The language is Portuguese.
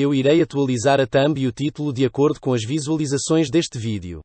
Eu irei atualizar a thumb e o título de acordo com as visualizações deste vídeo.